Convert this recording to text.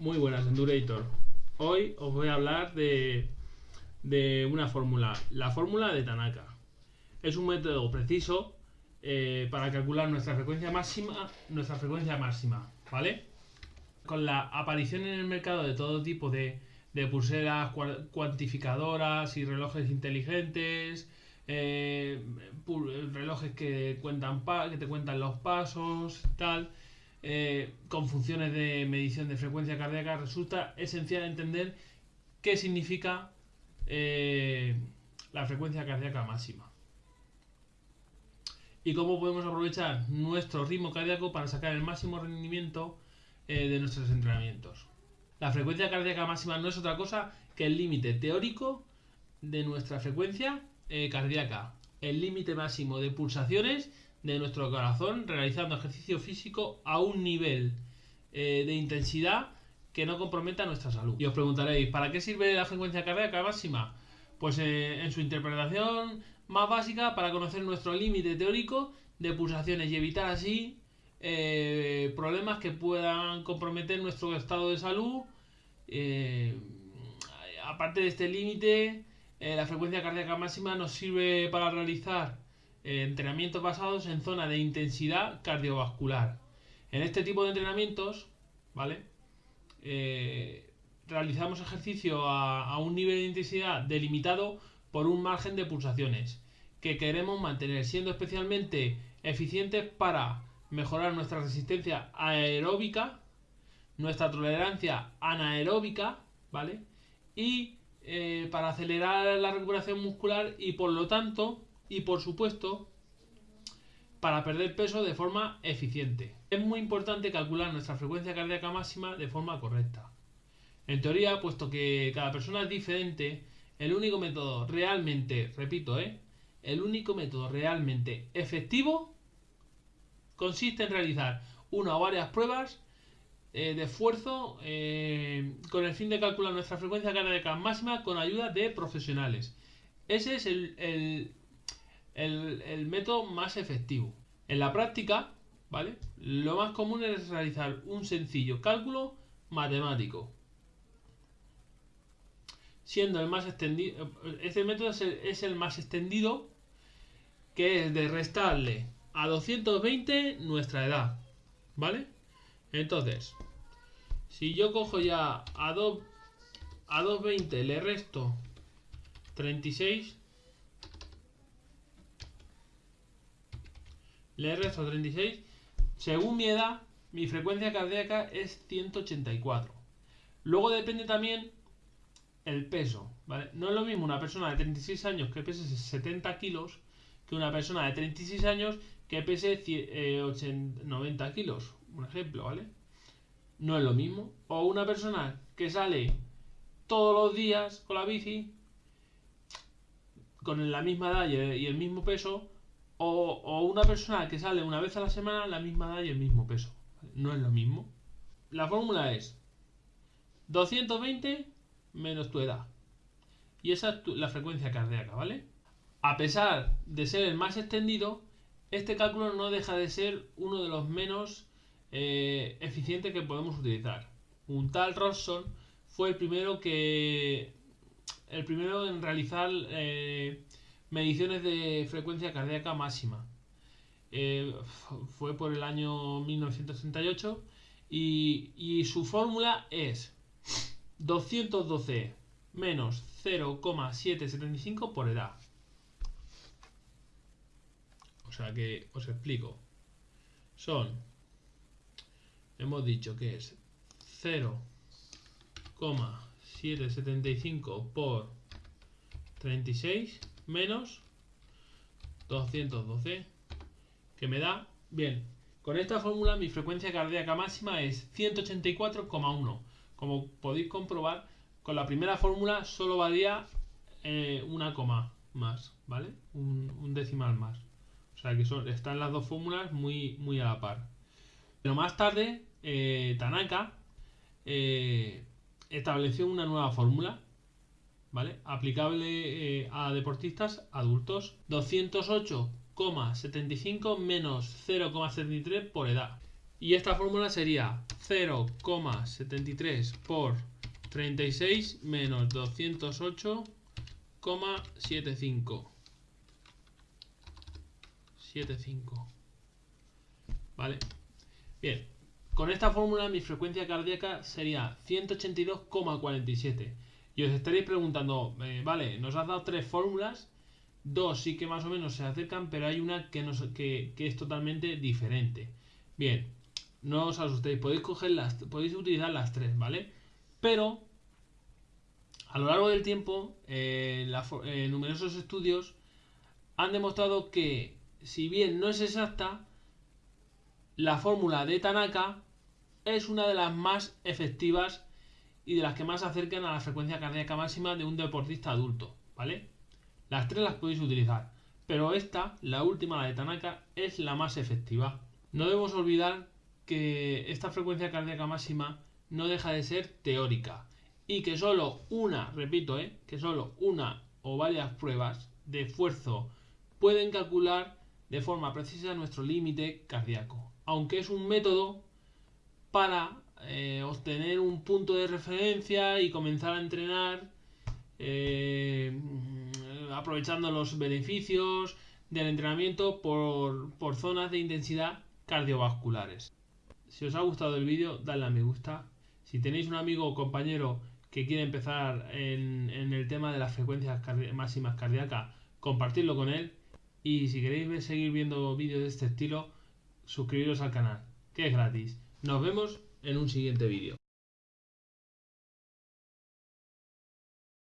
Muy buenas, Endurator. Hoy os voy a hablar de, de una fórmula, la fórmula de Tanaka. Es un método preciso eh, para calcular nuestra frecuencia máxima, nuestra frecuencia máxima, ¿vale? Con la aparición en el mercado de todo tipo de, de pulseras cuantificadoras y relojes inteligentes, eh, relojes que cuentan que te cuentan los pasos, tal, eh, con funciones de medición de frecuencia cardíaca, resulta esencial entender qué significa eh, la frecuencia cardíaca máxima. Y cómo podemos aprovechar nuestro ritmo cardíaco para sacar el máximo rendimiento eh, de nuestros entrenamientos. La frecuencia cardíaca máxima no es otra cosa que el límite teórico de nuestra frecuencia cardíaca, el límite máximo de pulsaciones de nuestro corazón realizando ejercicio físico a un nivel eh, de intensidad que no comprometa nuestra salud. Y os preguntaréis, ¿para qué sirve la frecuencia cardíaca máxima? Pues eh, en su interpretación más básica para conocer nuestro límite teórico de pulsaciones y evitar así eh, problemas que puedan comprometer nuestro estado de salud. aparte de este límite, la frecuencia cardíaca máxima nos sirve para realizar eh, entrenamientos basados en zona de intensidad cardiovascular. En este tipo de entrenamientos, ¿vale? Eh, realizamos ejercicio a, un nivel de intensidad delimitado por un margen de pulsaciones que queremos mantener, siendo especialmente eficientes para mejorar nuestra resistencia aeróbica, nuestra tolerancia anaeróbica, ¿vale? Y eh, para acelerar la recuperación muscular y por lo tanto y por supuesto para perder peso de forma eficiente. Es muy importante calcular nuestra frecuencia cardíaca máxima de forma correcta. En teoría, puesto que cada persona es diferente, el único método realmente, repito, ¿eh? el único método realmente efectivo consiste en realizar una o varias pruebas eh, de esfuerzo eh, con el fin de calcular nuestra frecuencia cardíaca máxima con ayuda de profesionales. Ese es el el, método más efectivo. En la práctica, ¿vale? Lo más común es realizar un sencillo cálculo matemático. Siendo el más extendido, este método es el, más extendido, que es de restarle a 220 nuestra edad, ¿vale? Entonces, si yo cojo ya a, 2, a 220 le resto 36, le resto 36. Según mi edad, mi frecuencia cardíaca es 184. Luego depende también el peso, ¿vale? No es lo mismo una persona de 36 años que pese 70 kilos que una persona de 36 años que pese 90 eh, kilos, un ejemplo, ¿vale? No es lo mismo. O una persona que sale todos los días con la bici, con la misma edad y el mismo peso, o, una persona que sale una vez a la semana la misma edad y el mismo peso. No es lo mismo. La fórmula es 220 menos tu edad. Y esa es la frecuencia cardíaca, ¿vale? A pesar de ser el más extendido, este cálculo no deja de ser uno de los menos eh, eficientes que podemos utilizar. Un tal Robson fue el primero que. El primero en realizar eh, mediciones de frecuencia cardíaca máxima. Eh, fue por el año 1968 y, y su fórmula es 212 menos 0,775 por edad. O sea que os explico. Son, hemos dicho que es 0,775 por 36 menos 212 que me da, bien, con esta fórmula mi frecuencia cardíaca máxima es 184,1 como podéis comprobar con la primera fórmula solo valía eh, una coma más, ¿vale? Un, decimal más. O sea que son, están las dos fórmulas muy, muy a la par. Pero más tarde eh, Tanaka eh, estableció una nueva fórmula ¿vale? Aplicable eh, a deportistas adultos. 208,75 menos 0,73 por edad. Y esta fórmula sería 0,73 por 36 menos 208,75. 75. ¿Vale? Bien, con esta fórmula mi frecuencia cardíaca sería 182,47. Y os estaréis preguntando, eh, vale, nos has dado tres fórmulas, dos sí que más o menos se acercan, pero hay una que, nos, que, que es totalmente diferente. Bien, no os asustéis, podéis coger las, podéis utilizar las tres, ¿vale? Pero a lo largo del tiempo, eh, eh, numerosos estudios han demostrado que si bien no es exacta, la fórmula de Tanaka es una de las más efectivas y de las que más se acercan a la frecuencia cardíaca máxima de un deportista adulto, ¿vale? Las tres las podéis utilizar, pero esta, la última, la de Tanaka, es la más efectiva. No debemos olvidar que esta frecuencia cardíaca máxima no deja de ser teórica y que solo una, repito, ¿eh? que solo una o varias pruebas de esfuerzo pueden calcular de forma precisa nuestro límite cardíaco, aunque es un método para eh, obtener un punto de referencia y comenzar a entrenar eh, aprovechando los beneficios del entrenamiento por, por zonas de intensidad cardiovasculares. Si os ha gustado el vídeo, dadle a me gusta. Si tenéis un amigo o compañero que quiere empezar en, el tema de las frecuencias máximas cardíacas, compartidlo con él. Y si queréis seguir viendo vídeos de este estilo, suscribiros al canal, que es gratis. Nos vemos en un siguiente vídeo.